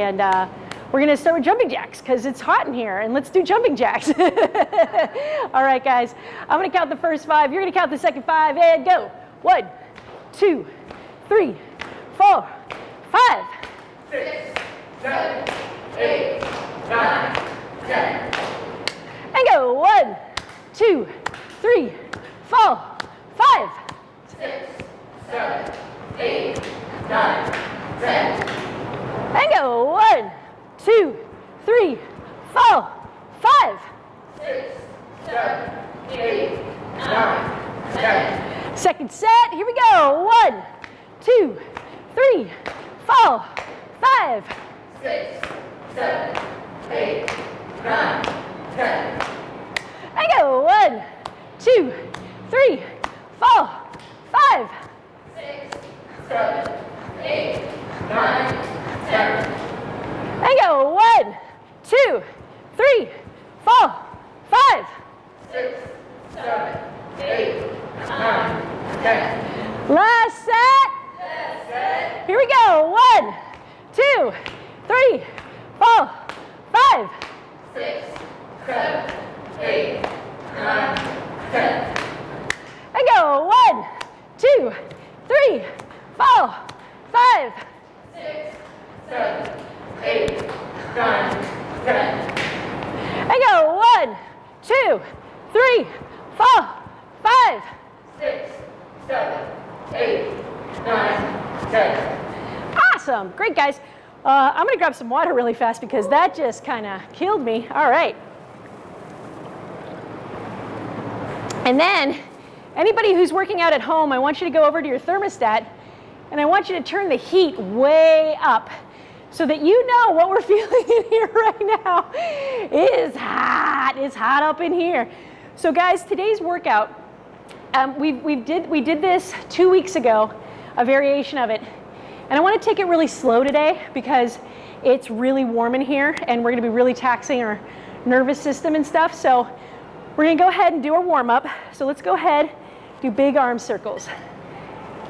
And uh, we're gonna start with jumping jacks because it's hot in here and let's do jumping jacks. All right, guys, I'm gonna count the first five. You're gonna count the second five and go. One, two, three, four, five. Six, seven, eight, nine, ten. And go. One, two, three, four, five. Six, seven, eight, nine, ten. And go. One, two, three, four, five. Six, seven, eight, nine, ten. Second set. Here we go. One, two, three, four, five. Six, seven, eight, nine, ten. And go. One, two, three, four, five. Six, seven, eight, nine, And go. One, two, three, four, five. Six, seven, eight, nine, ten. Last set. Here we go. One, two, three, four, five. Six, seven, eight, nine, ten. And go. One, two, three, four, five. Six, seven, eight, nine, ten. And go. One, two, three, four, five. Six, seven, eight, nine, ten. Awesome. Great, guys. Uh, I'm going to grab some water really fast because that just kind of killed me. All right. And then, anybody who's working out at home, I want you to go over to your thermostat and I want you to turn the heat way up so that you know what we're feeling in here right now. It is hot. It's hot up in here. So, guys, today's workout, um, we, we, did, we did this two weeks ago, a variation of it. And I want to take it really slow today because it's really warm in here and we're going to be really taxing our nervous system and stuff. So we're going to go ahead and do our warm up. So let's go ahead, do big arm circles.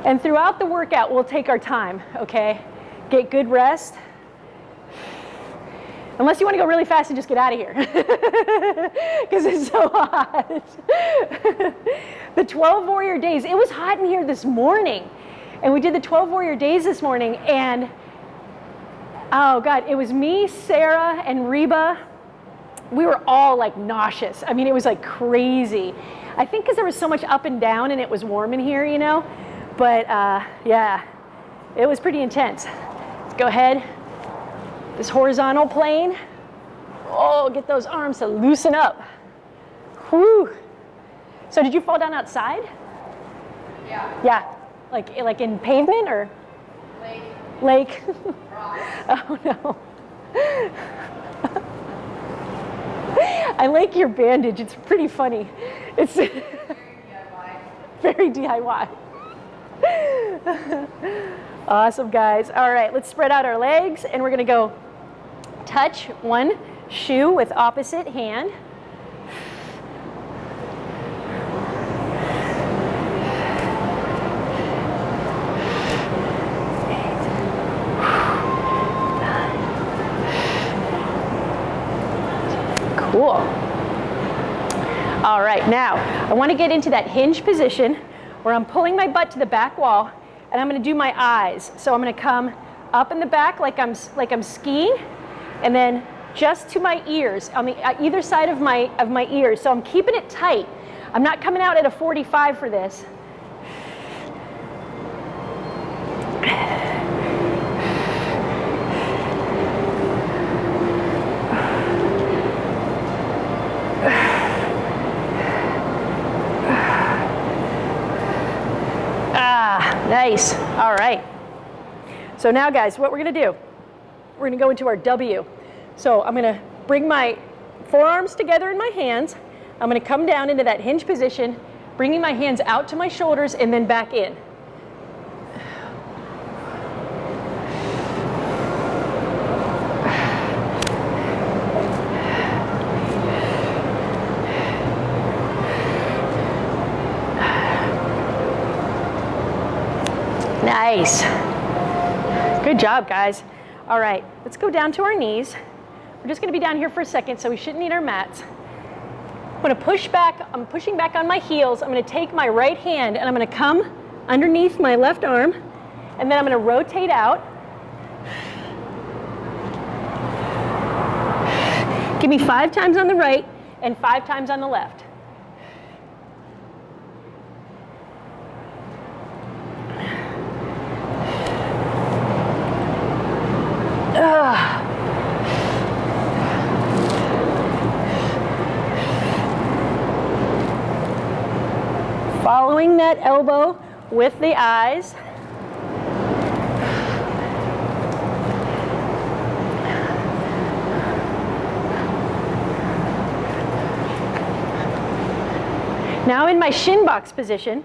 And throughout the workout, we'll take our time, okay? Get good rest. Unless you want to go really fast and just get out of here because it's so hot. the 12 warrior days, it was hot in here this morning. And we did the 12 warrior days this morning and oh God, it was me, Sarah, and Reba. We were all like nauseous. I mean, it was like crazy. I think because there was so much up and down and it was warm in here, you know? But uh, yeah, it was pretty intense. Let's go ahead. This horizontal plane. Oh, get those arms to loosen up. Whew. So did you fall down outside? Yeah. Yeah, like like in pavement or Lake, lake? oh no. I like your bandage. It's pretty funny. It's very DIY. awesome, guys. All right, let's spread out our legs and we're gonna go touch one shoe with opposite hand. Cool. All right, now I want to get into that hinge position where I'm pulling my butt to the back wall and I'm going to do my Y's. So I'm going to come up in the back like I'm like I'm skiing and then just to my ears on the uh, either side of my of my ears. So I'm keeping it tight. I'm not coming out at a 45 for this. Ah, nice. All right. So now, guys, what we're going to do, we're to go into our W. So I'm going to bring my forearms together in my hands. I'm going to come down into that hinge position, bringing my hands out to my shoulders and then back in. Nice. Good job, guys. All right, let's go down to our knees. We're just gonna be down here for a second, so we shouldn't need our mats. I'm gonna push back, I'm pushing back on my heels. I'm gonna take my right hand and I'm gonna come underneath my left arm, and then I'm gonna rotate out. Give me five times on the right and five times on the left. Following that elbow with the eyes. Now in my shin box position.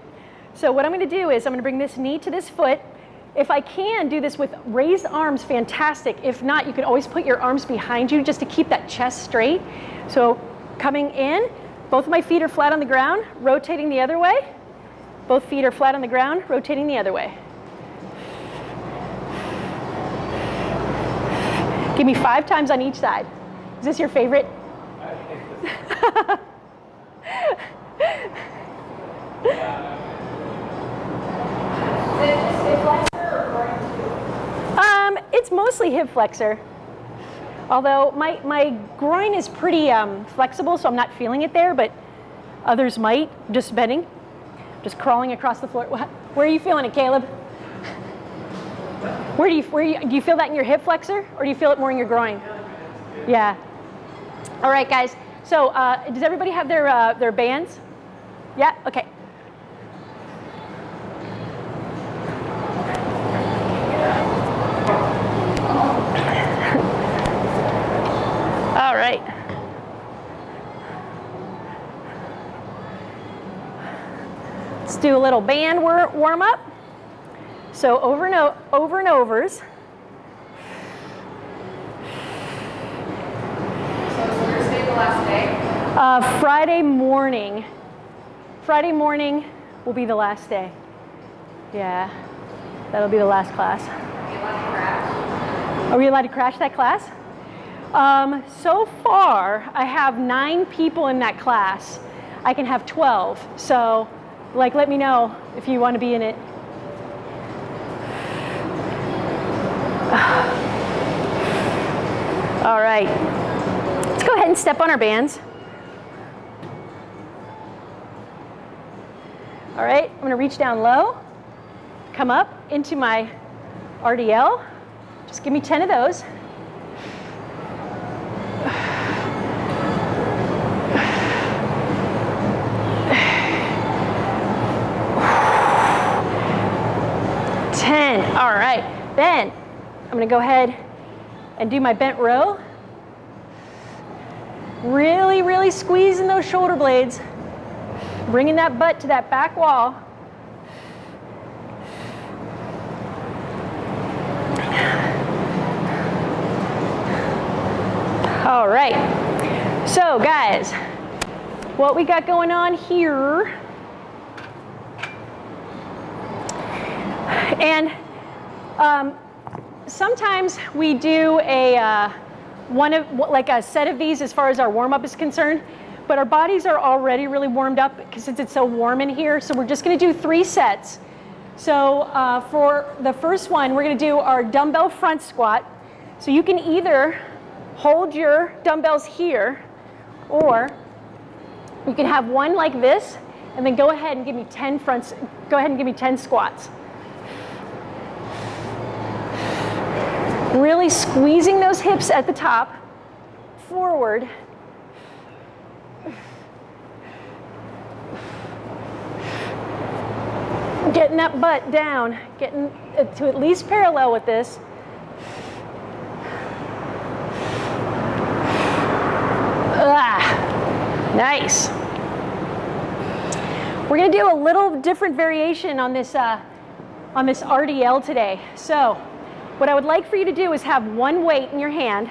So what I'm going to do is I'm going to bring this knee to this foot. If I can do this with raised arms, fantastic. If not, you can always put your arms behind you just to keep that chest straight. So coming in, both of my feet are flat on the ground, rotating the other way. Both feet are flat on the ground, rotating the other way. Give me five times on each side. Is this your favorite? Um, it's mostly hip flexor. Although my, my groin is pretty um, flexible, so I'm not feeling it there, but others might. Just bending, just crawling across the floor. Where are you feeling it, Caleb? Where do you, where you, do you feel that in your hip flexor, or do you feel it more in your groin? Yeah. All right, guys. So uh, does everybody have their, uh, their bands? Yeah, okay. All right. Let's do a little band wor- warm up. So over and, over and overs. So Thursday the last day? Uh, Friday morning. Friday morning will be the last day. Yeah, that'll be the last class. Are you allowed to crash? Are we allowed to crash that class? Um, so far, I have nine people in that class. I can have 12. So, like, let me know if you want to be in it. All right. Let's go ahead and step on our bands. All right, I'm to reach down low, come up into my RDL. Just give me 10 of those. Ten. All right. Then I'm to go ahead and do my bent row. Really, really squeezing those shoulder blades, bringing that butt to that back wall. All right. So, guys, what we got going on here. And um, sometimes we do a uh, one of like a set of these as far as our warm up is concerned, but our bodies are already really warmed up because since it's so warm in here. So we're just going to do three sets. So uh, for the first one, we're going to do our dumbbell front squat. So you can either hold your dumbbells here, or you can have one like this, and then go ahead and give me 10 fronts. Go ahead and give me 10 squats. Really squeezing those hips at the top, forward. Getting that butt down, getting to at least parallel with this. Ah, nice. We're gonna do a little different variation on this, uh, on this RDL today. So what I would like for you to do is have one weight in your hand.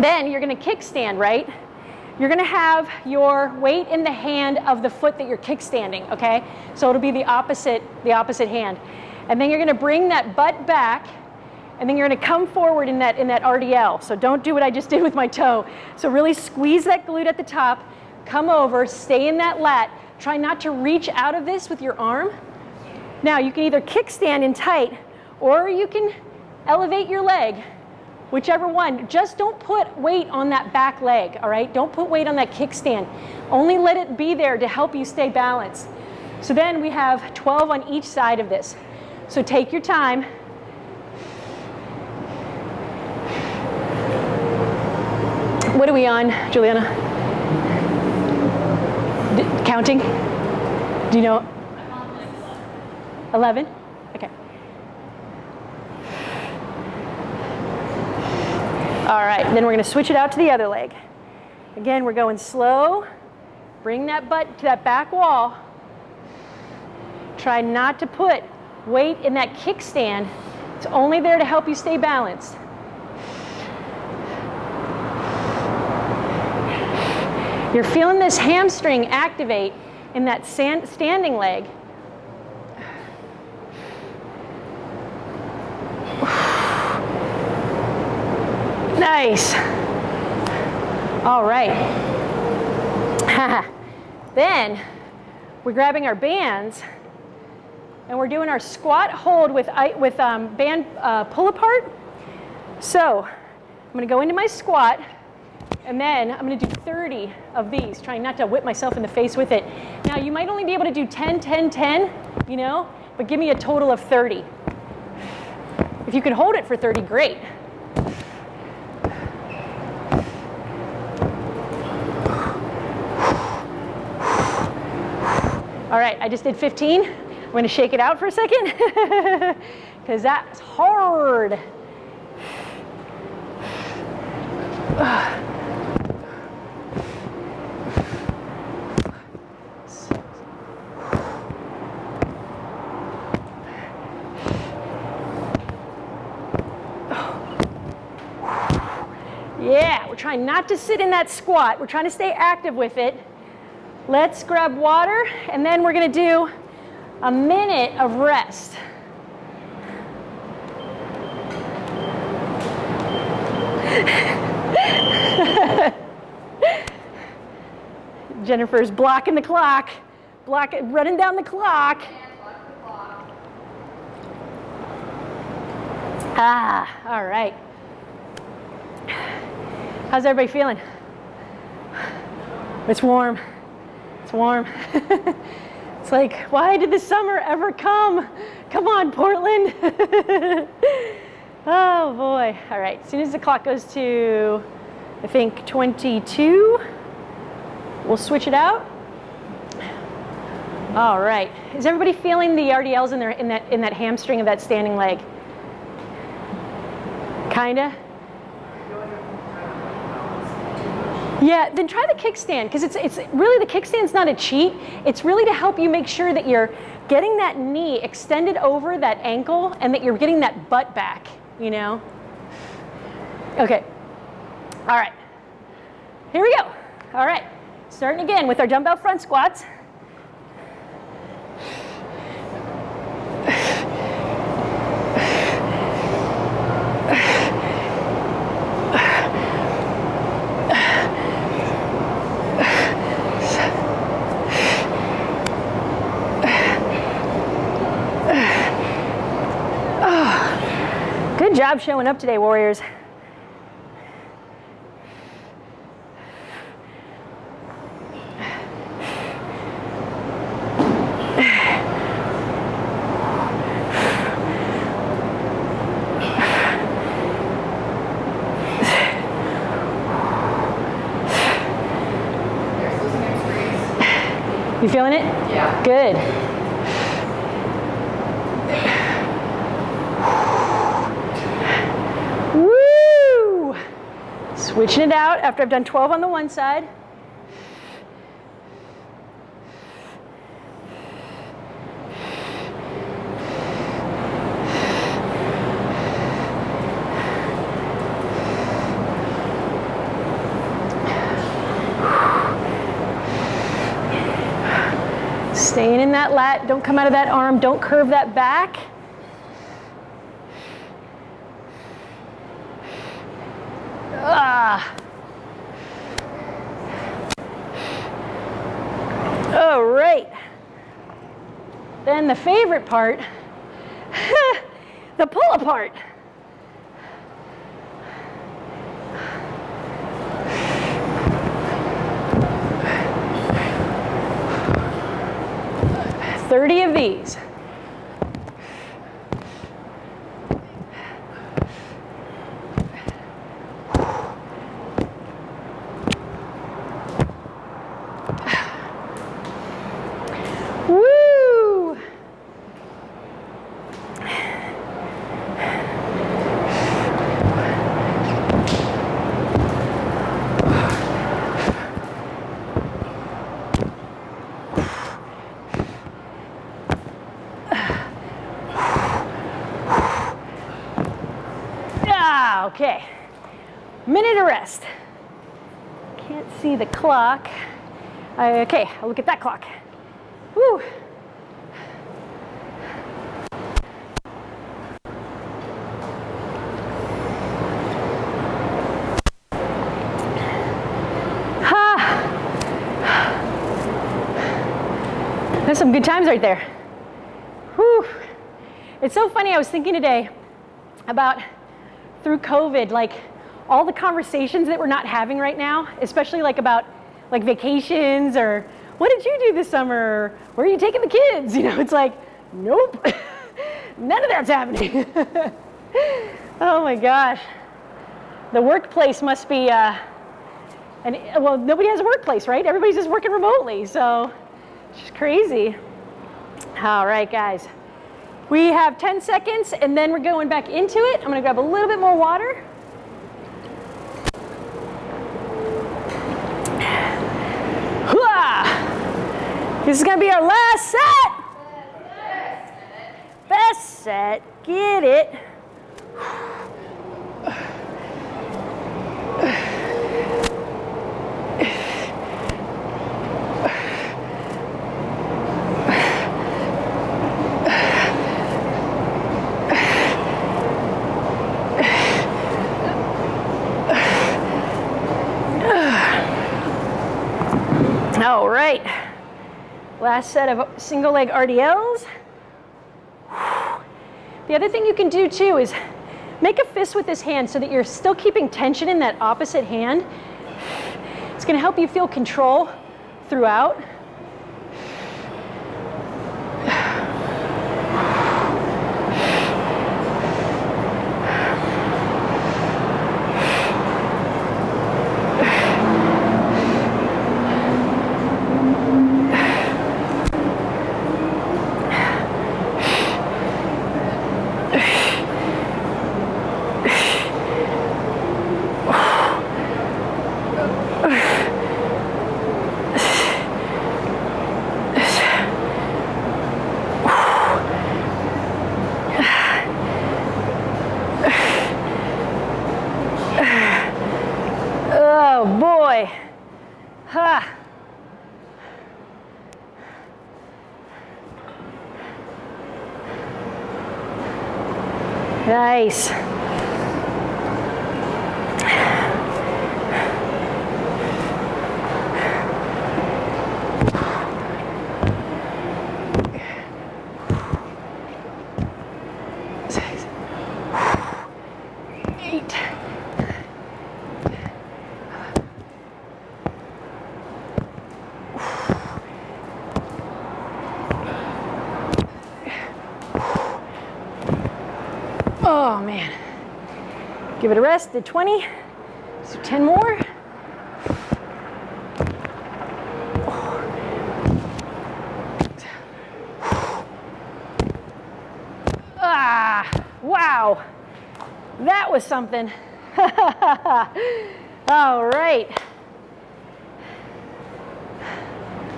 Then you're gonna kickstand, right? You're gonna have your weight in the hand of the foot that you're kickstanding, okay? So it'll be the opposite, the opposite hand. And then you're gonna bring that butt back And then you're gonna come forward in that, in that RDL. So don't do what I just did with my toe. So really squeeze that glute at the top, come over, stay in that lat. Try not to reach out of this with your arm. Now you can either kickstand in tight or you can elevate your leg, whichever one. Just don't put weight on that back leg, all right? Don't put weight on that kickstand. Only let it be there to help you stay balanced. So then we have 12 on each side of this. So take your time. What are we on, Juliana? D- counting? Do you know? 11? Okay. All right, then we're going to switch it out to the other leg. Again, we're going slow. Bring that butt to that back wall. Try not to put weight in that kickstand. It's only there to help you stay balanced. You're feeling this hamstring activate in that standing leg. Nice. All right. then we're grabbing our bands and we're doing our squat hold with, with um, band uh, pull apart. So I'm going to go into my squat and then I'm going to do 30 of these, trying not to whip myself in the face with it. Now you might only be able to do 10, 10, 10, you know, but give me a total of 30. If you can hold it for 30, great. All right, I just did 15. I'm gonna shake it out for a second because that's hard. Yeah, we're trying not to sit in that squat. We're trying to stay active with it. Let's grab water and then we're gonna do a minute of rest. Jennifer's blocking the clock, block, running down the clock. Ah, all right. How's everybody feeling? It's warm. It's warm. it's like, why did the summer ever come? Come on, Portland. oh boy. All right, as soon as the clock goes to, I think 22, we'll switch it out. All right. Is everybody feeling the RDLs in, their, in, that, in that hamstring of that standing leg? Kinda? Yeah, then try the kickstand because it's, it's really the kickstand's not a cheat. It's really to help you make sure that you're getting that knee extended over that ankle and that you're getting that butt back, you know? Okay. All right. Here we go. All right. Starting again with our dumbbell front squats. Job showing up today, Warriors. You feeling it? Yeah. Good. Switching it out after I've done 12 on the one side. Staying in that lat, don't come out of that arm, don't curve that back. Ah. All right. Then the favorite part, the pull apart. Thirty of these. Woo! Ah, okay. Minute of rest. Can't see the clock. Uh, okay, I'll look at that clock. Whew. Ha. There's some good times right there. Whew. It's so funny, I was thinking today about through COVID, like all the conversations that we're not having right now, especially like about like vacations or what did you do this summer? Where are you taking the kids? You know, it's like, nope, none of that's happening. oh my gosh. The workplace must be, uh, and well, nobody has a workplace, right? Everybody's just working remotely, so it's just crazy. All right, guys. We have 10 seconds and then we're going back into it. I'm gonna grab a little bit more water. This is gonna be our last set. Best set, get it. All right. Last set of single leg RDLs. The other thing you can do too is make a fist with this hand so that you're still keeping tension in that opposite hand. It's gonna help you feel control throughout. Oh boy. Ha. Nice. Oh man. Give it a rest, did 20. Let's 10 more. Ah, wow. That was something. All right.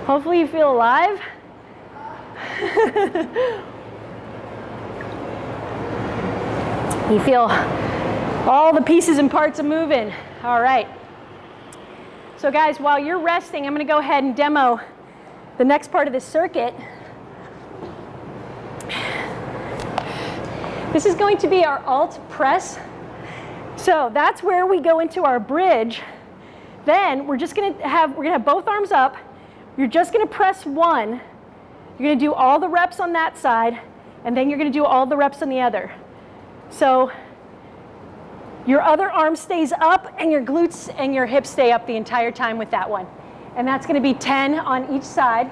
Hopefully you feel alive. You feel all the pieces and parts are moving. All right. So guys, while you're resting, I'm gonna go ahead and demo the next part of this circuit. This is going to be our alt press So that's where we go into our bridge. Then we're just gonna have, we're gonna have both arms up. You're just gonna press one. You're gonna do all the reps on that side, and then you're gonna do all the reps on the other. So your other arm stays up and your glutes and your hips stay up the entire time with that one. And that's gonna be 10 on each side.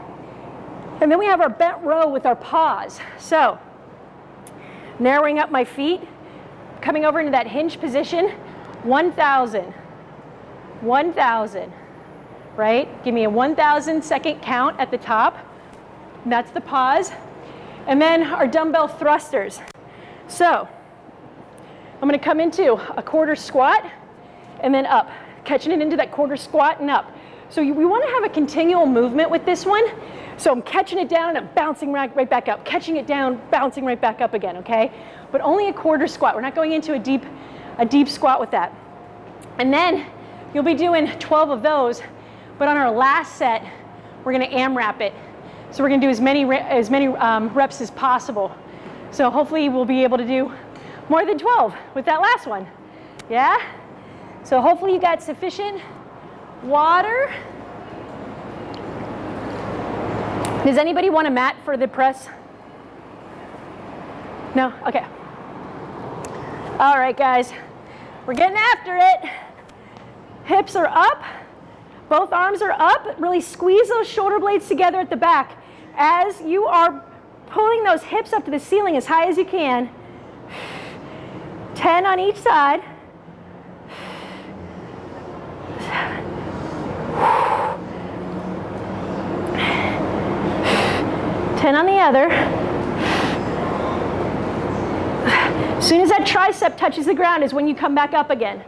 And then we have our bent row with our pause. So narrowing up my feet, coming over into that hinge position, 1,000, 1,000, right? Give me a 1,000 second count at the top. That's the pause. And then our dumbbell thrusters. So I'm gonna come into a quarter squat and then up, catching it into that quarter squat and up. So we wanna have a continual movement with this one. So I'm catching it down and I'm bouncing right, right back up, catching it down, bouncing right back up again, okay? But only a quarter squat. We're not going into a deep, a deep squat with that. And then you'll be doing 12 of those, but on our last set, we're gonna AMRAP it. So we're gonna do as many, as many um, reps as possible. So hopefully we'll be able to do more than 12 with that last one. Yeah? So hopefully you got sufficient water. Does anybody want a mat for the press? No? Okay. All right, guys. We're getting after it. Hips are up. Both arms are up. Really squeeze those shoulder blades together at the back. As you are pulling those hips up to the ceiling as high as you can. 10 on each side. Ten on the other. As soon as that tricep touches the ground is when you come back up again.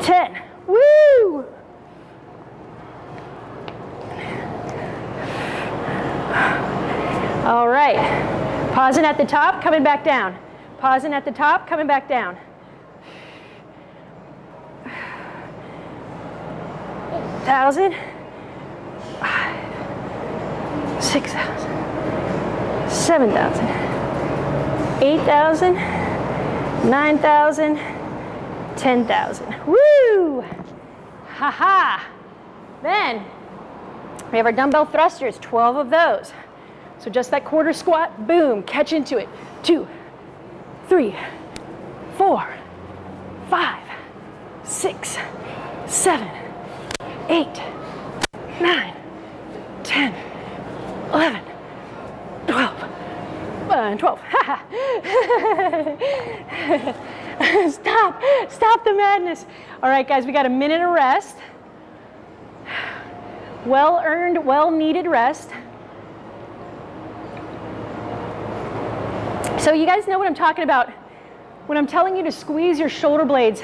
Ten. Woo! All right. Pausing at the top, coming back down. Pausing at the top, coming back down. Thousand, five, six thousand, seven thousand, eight thousand, nine thousand, ten thousand. Woo! Ha ha! Then we have our dumbbell thrusters, 12 of those. So just that quarter squat, boom, catch into it. Two, three, four, five, six, seven, eight, nine, 10, 11, 12, uh, 12. stop, stop the madness. All right, guys, we got a minute of rest. Well earned, well needed rest. So you guys know what I'm talking about when I'm telling you to squeeze your shoulder blades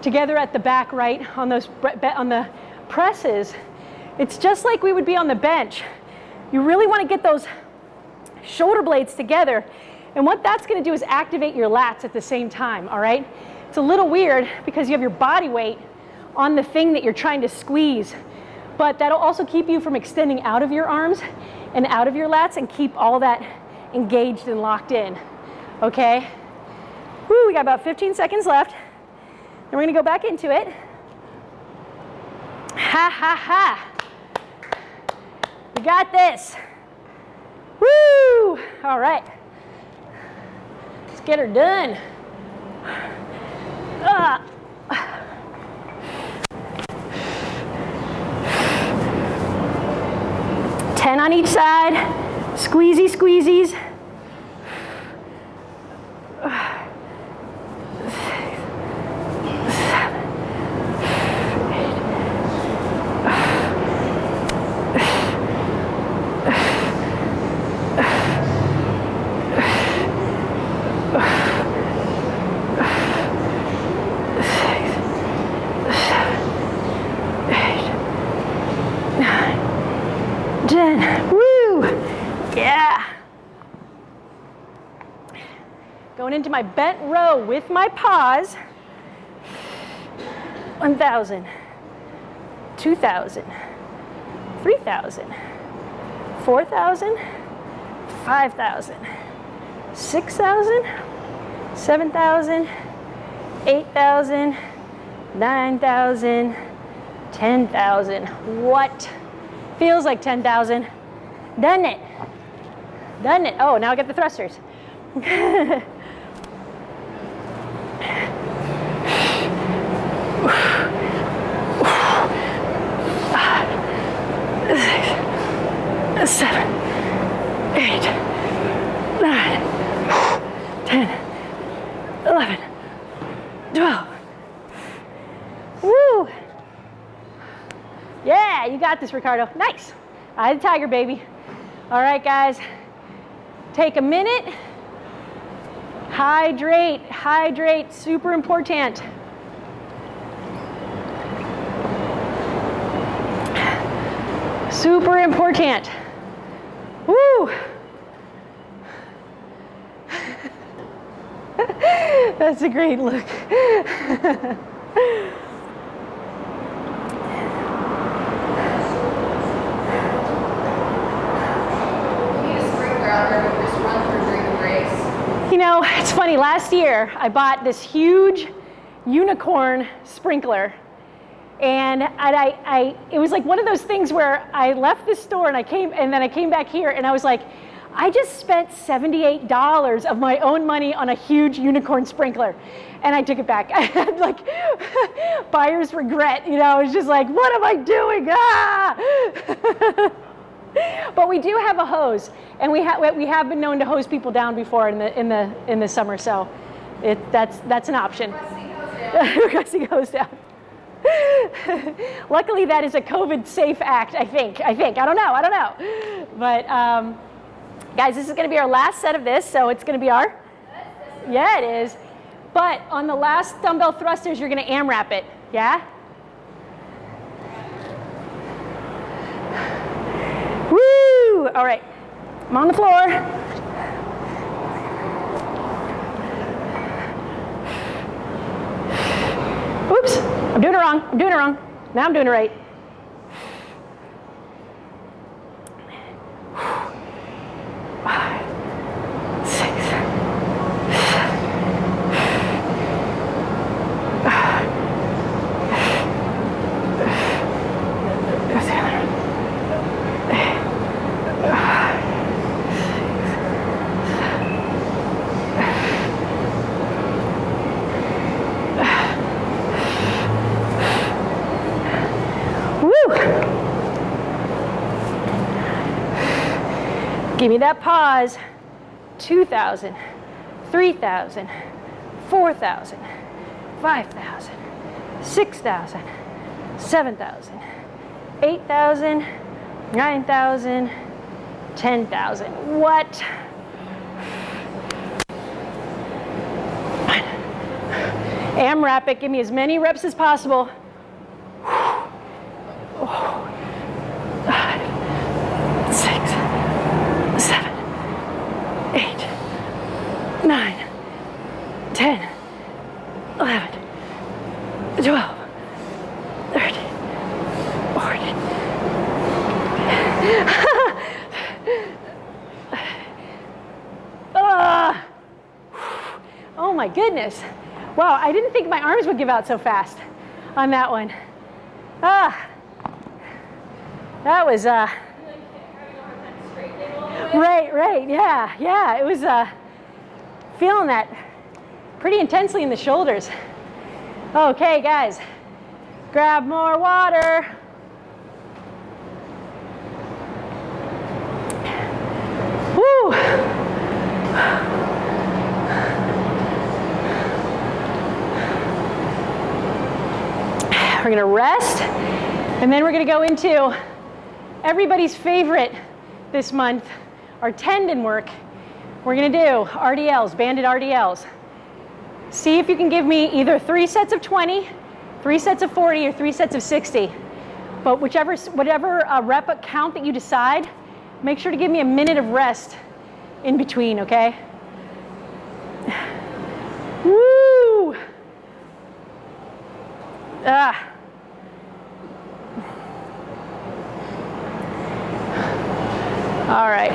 together at the back, right, on those on the presses. It's just like we would be on the bench. You really want to get those shoulder blades together. And what that's going to do is activate your lats at the same time, all right? It's a little weird because you have your body weight on the thing that you're trying to squeeze, but that'll also keep you from extending out of your arms and out of your lats and keep all that engaged and locked in, okay? Woo, we got about 15 seconds left. And we're gonna go back into it. Ha, ha, ha. We got this. Woo! All right. Let's get her done. Ah. Ten on each side. Squeezy, squeezies. Into my bent row with my pause. 1,000, 2,000, 3,000, 4,000, 5,000, 6,000, 7,000, 8,000, 9,000, 10,000. What? Feels like 10,000. Doesn't it? Doesn't it? Oh, now I get the thrusters. Seven, eight, nine, ten, eleven, twelve. Woo! Yeah, you got this, Ricardo. Nice. Of the tiger, baby. All right, guys. Take a minute. Hydrate, hydrate, super important. Super important. Woo! That's a great look. You know, it's funny, last year I bought this huge unicorn sprinkler. And I, I, it was like one of those things where I left the store and I came, and then I came back here and I was like, I just spent $78 of my own money on a huge unicorn sprinkler. And I took it back. I had like buyer's regret, you know, it's just like, what am I doing? Ah! but we do have a hose, and we, ha- we have been known to hose people down before in the, in the, in the summer, so it, that's, that's an option. Rusty goes down. Requesting hose down. Luckily, that is a COVID safe act, I think. I think. I don't know. I don't know. But um, guys, this is going to be our last set of this, so it's going to be our. Yeah, it is. But on the last dumbbell thrusters, you're going to AMRAP it. Yeah? Woo! All right. I'm on the floor. Oops, I'm doing it wrong. I'm doing it wrong. Now I'm doing it right. Five, six, Woo! Give me that pause. 2,000, 3,000, 4,000, 5,000, 6,000, 7,000, 8,000, 9,000, 10,000. What? AMRAP it. Give me as many reps as possible. five, six, seven, eight, nine, ten, eleven, twelve, thirteen, fourteen. Ah. Oh my goodness. Wow, I didn't think my arms would give out so fast on that one. Ah. That was uh Right, right. Yeah, yeah. It was uh feeling that pretty intensely in the shoulders. Okay, guys. Grab more water. We're gonna rest, and then we're gonna go into everybody's favorite this month, our tendon work. We're gonna do RDLs, banded RDLs. See if you can give me either three sets of 20, three sets of 40, or three sets of 60. But whichever, whatever uh, rep count that you decide, make sure to give me a minute of rest in between, okay? Woo! Ah. All right.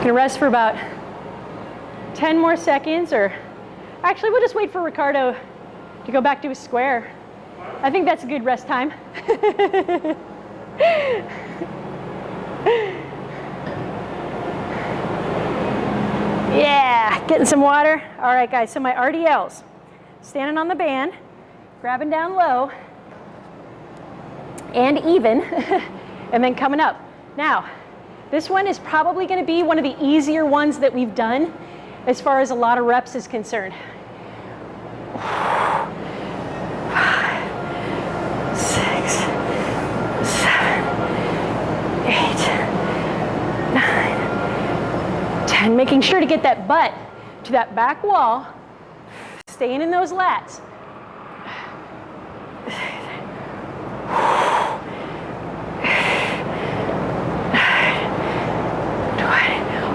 Gonna rest for about 10 more seconds or actually we'll just wait for Ricardo to go back to his square. I think that's a good rest time. yeah, getting some water. All right guys, so my RDLs. Standing on the band, grabbing down low and even, and then coming up. Now, this one is probably gonna be one of the easier ones that we've done as far as a lot of reps is concerned. Five, six, seven, eight, nine, ten. Making sure to get that butt to that back wall, staying in those lats.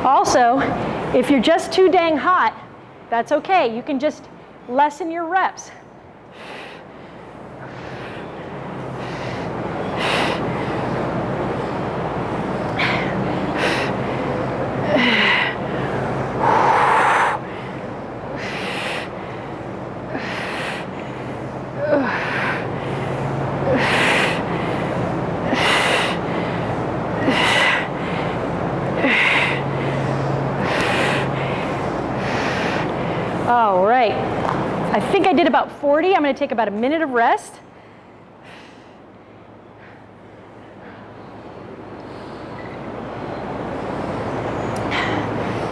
Also, if you're just too dang hot, that's okay. You can just lessen your reps. All right. I think I did about 40. I'm going to take about a minute of rest.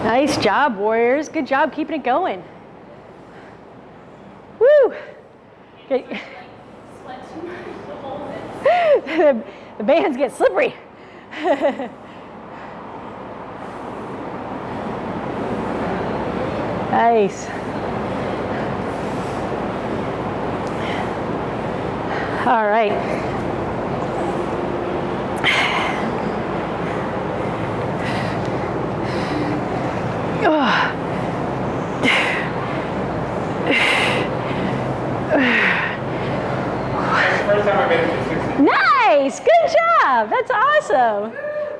Nice job, Warriors. Good job keeping it going. Woo! Okay. the, the bands get slippery. nice. All right. First time I made it to 60. Nice, good job. That's awesome,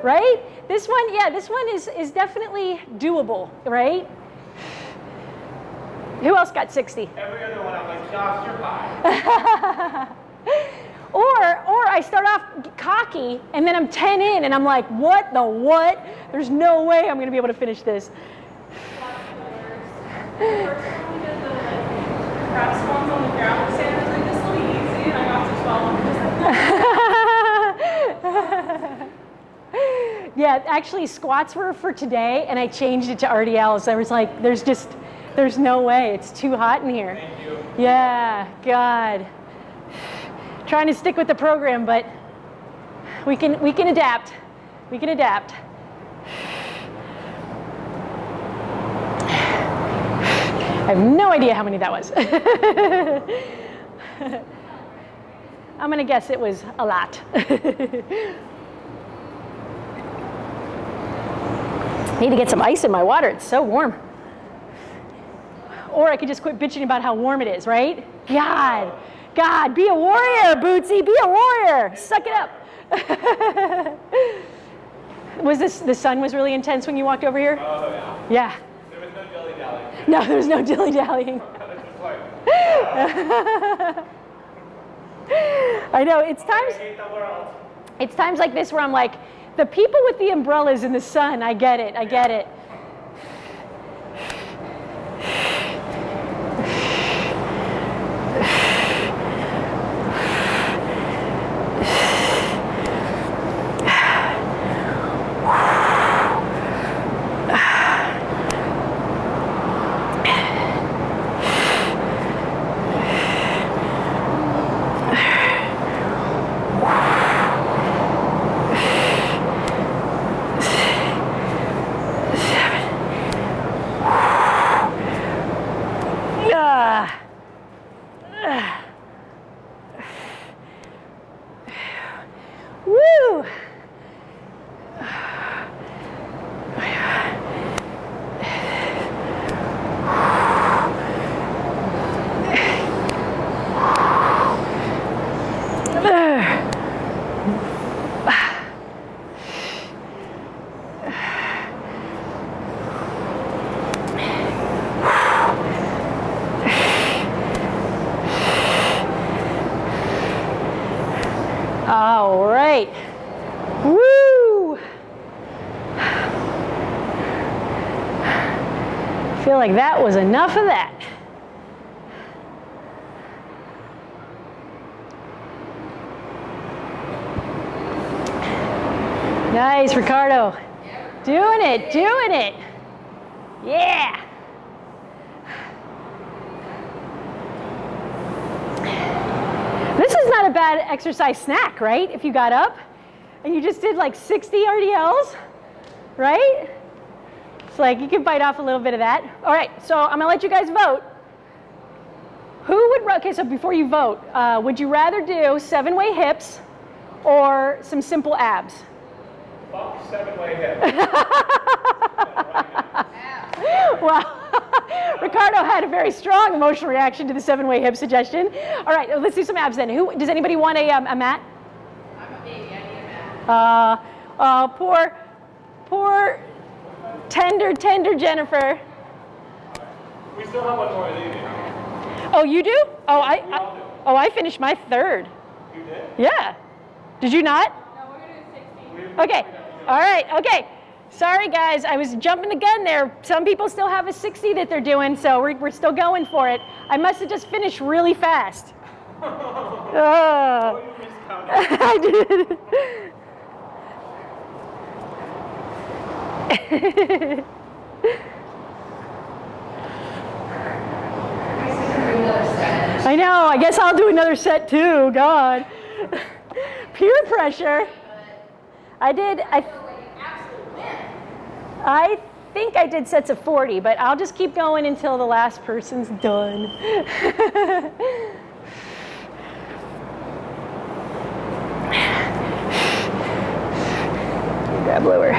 right? This one, yeah, this one is, is definitely doable, right? Who else got 60? Every other one, I'm like, Josh, you're high. Or, or I start off cocky and then I'm 10 in and I'm like, what the what? There's no way I'm gonna be able to finish this. First time we did the like, crab spawns on the ground, Sam was like, this will be easy, and I got to 12 and just like, yeah, actually squats were for today and I changed it to RDLs. I was like, there's just, there's no way. It's too hot in here. Thank you. Yeah, God. Trying to stick with the program, but we can we can adapt. We can adapt. I have no idea how many that was. I'm gonna guess it was a lot. Need to get some ice in my water. It's so warm. Or I could just quit bitching about how warm it is, right? God, God, be a warrior, Bootsy, be a warrior. Suck it up. was this, the sun was really intense when you walked over here? Oh, yeah. Yeah. There was no dilly dally. No, there was no dilly dallying. I know, it's times, hate the world. it's times like this where I'm like, the people with the umbrellas in the sun, I get it, I get it. All right. Woo! I feel like that was enough of that. Nice, Ricardo. Doing it, doing it. Yeah. This is not a bad exercise snack, right? If you got up and you just did like 60 RDLs, right? It's like you can bite off a little bit of that. All right, so I'm gonna let you guys vote. Who would, okay, so before you vote, uh, would you rather do seven way hips or some simple abs? Fuck seven-way hip. Well, Ricardo had a very strong emotional reaction to the seven way hip suggestion. All right, let's do some abs then. Who, does anybody want a, um, a mat? I'm a baby, I need a mat. Uh, uh, poor, poor, tender, tender Jennifer. We still have one more leaving. Oh, you do? Oh, I, I do. oh, I finished my third. You did? Yeah. Did you not? No, we're gonna do 60. We- Okay. All right. Okay. Sorry, guys. I was jumping the gun there. Some people still have a 60 that they're doing, so we're, we're still going for it. I must have just finished really fast. Oh. I did. I know. I guess I'll do another set too. God. Peer pressure. I did. I. I think I did sets of 40, but I'll just keep going until the last person's done. Grab lower.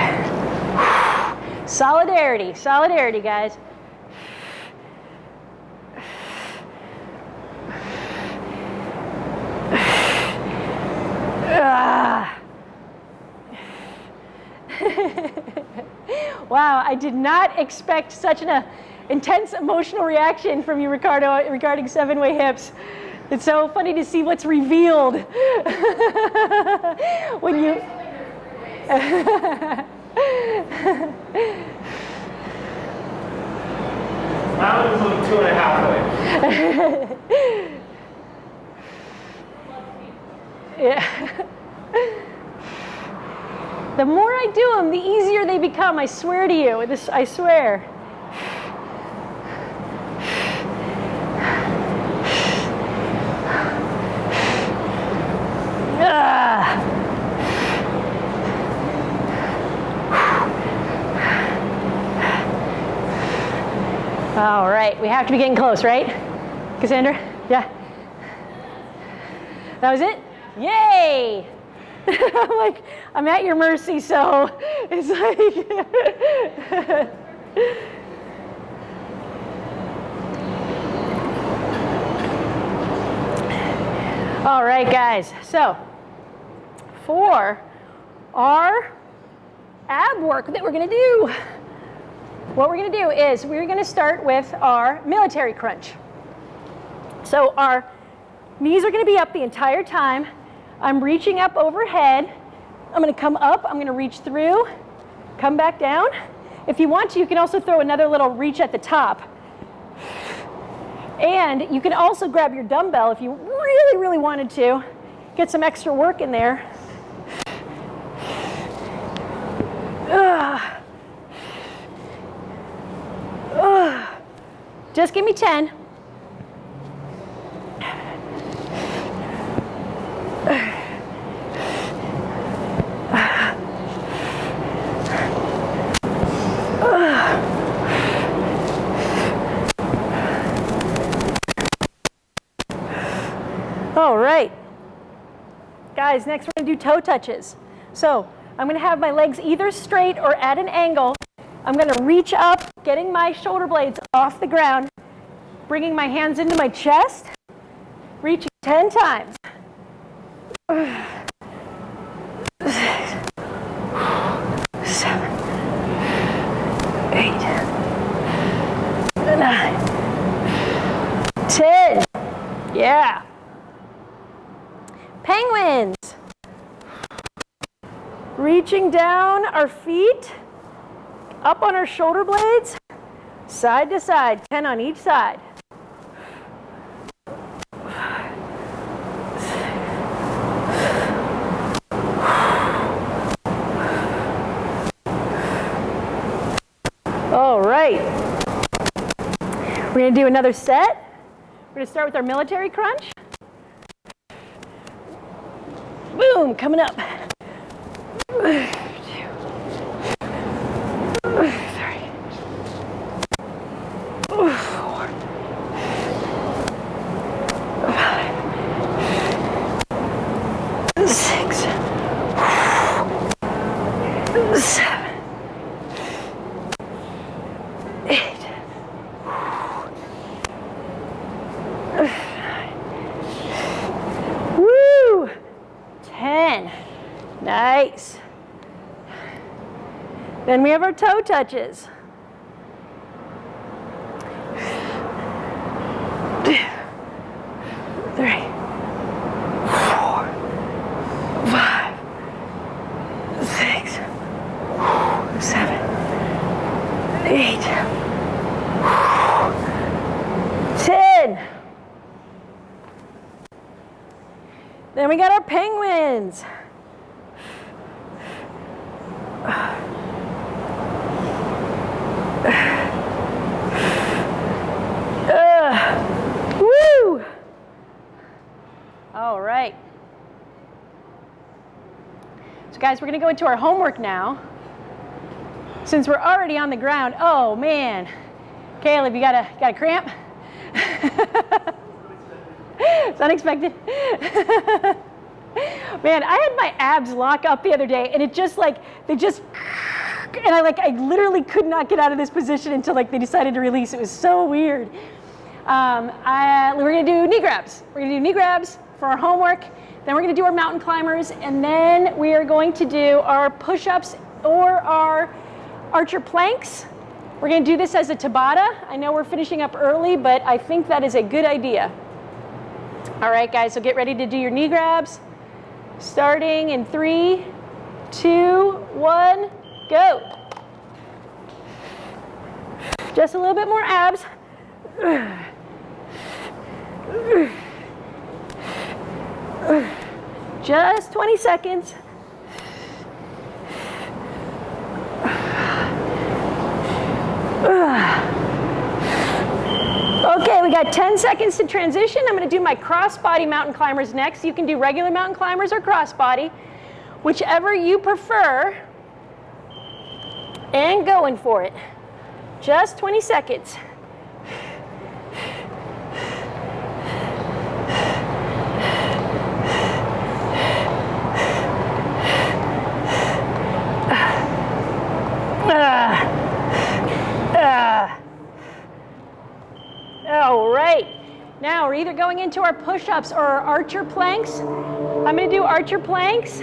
Solidarity, solidarity, guys. Ah. wow, I did not expect such an uh, intense emotional reaction from you, Ricardo, regarding seven-way hips. It's so funny to see what's revealed when you. Mine was like two and a half way. Yeah. The more I do them, the easier they become. I swear to you. This, I swear. Ah. All right, we have to be getting close, right? Cassandra? Yeah. That was it? Yay! I'm like, I'm at your mercy, so it's like. All right, guys. So, for our ab work that we're to do, what we're to do is we're to start with our military crunch. So, our knees are to be up the entire time. I'm reaching up overhead. I'm going to come up. I'm going to reach through, come back down. If you want to, you can also throw another little reach at the top. And you can also grab your dumbbell if you really, really wanted to. Get some extra work in there. Ugh. Ugh. Just give me 10. All right. Guys, next we're to do toe touches. So I'm to have my legs either straight or at an angle. I'm to reach up, getting my shoulder blades off the ground, bringing my hands into my chest, reaching 10 times. Seven, eight, nine, ten. Yeah. Penguins. Reaching down our feet, up on our shoulder blades, Side to side, 10 on each side. All right. We're going to do another set. We're going to start with our military crunch. Boom, coming up. Ugh. Touches. Two, three, four, five, six, seven, eight, ten. Then we got our penguins. Ugh. Woo! All right. So guys, we're gonna go into our homework now. Since we're already on the ground, oh man. Caleb, you got a, got a cramp? it's unexpected. Man, I had my abs lock up the other day and it just like, they just, and I like, I literally could not get out of this position until like they decided to release. It was so weird. Um, I, we're gonna do knee grabs. We're gonna do knee grabs for our homework. Then we're gonna do our mountain climbers and then we are going to do our push-ups or our archer planks. We're gonna do this as a Tabata. I know we're finishing up early, but I think that is a good idea. All right, guys, so get ready to do your knee grabs. Starting in three, two, one, go. Just a little bit more abs. Just 20 seconds. Okay, we got 10 seconds to transition. I'm gonna do my crossbody mountain climbers next. You can do regular mountain climbers or crossbody, whichever you prefer. And going for it. Just 20 seconds. All right. Now we're either going into our push-ups or our archer planks. I'm to do archer planks.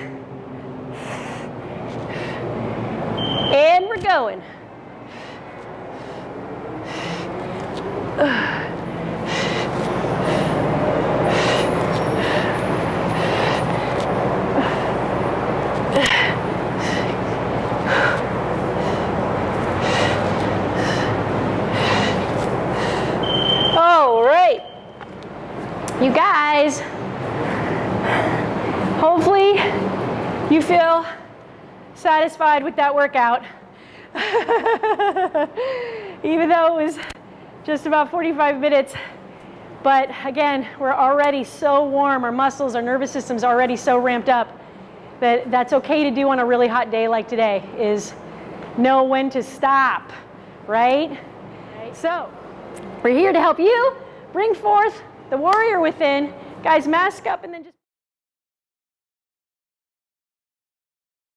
And we're going. All right. You guys, hopefully you feel satisfied with that workout. Even though it was just about 45 minutes. But again, we're already so warm, our muscles, our nervous system's already so ramped up that that's okay to do on a really hot day like today is know when to stop, right? So, we're here to help you bring forth the warrior within. Guys, mask up and then just